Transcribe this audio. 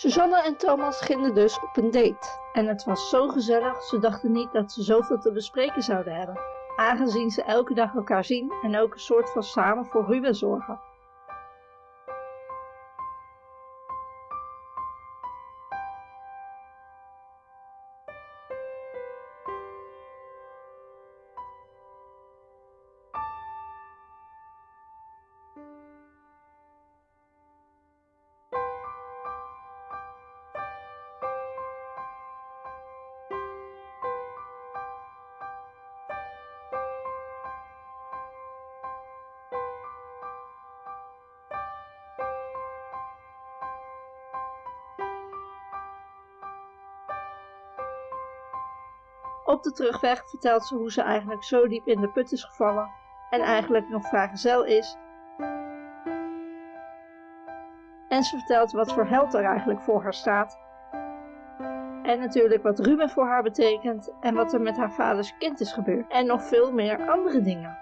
Suzanne en Thomas gingen dus op een date. En het was zo gezellig, ze dachten niet dat ze zoveel te bespreken zouden hebben. Aangezien ze elke dag elkaar zien en ook een soort van samen voor Ruben zorgen. Op de terugweg vertelt ze hoe ze eigenlijk zo diep in de put is gevallen en eigenlijk nog vrijgezel is. En ze vertelt wat voor held er eigenlijk voor haar staat. En natuurlijk wat Ruben voor haar betekent en wat er met haar vaders kind is gebeurd. En nog veel meer andere dingen.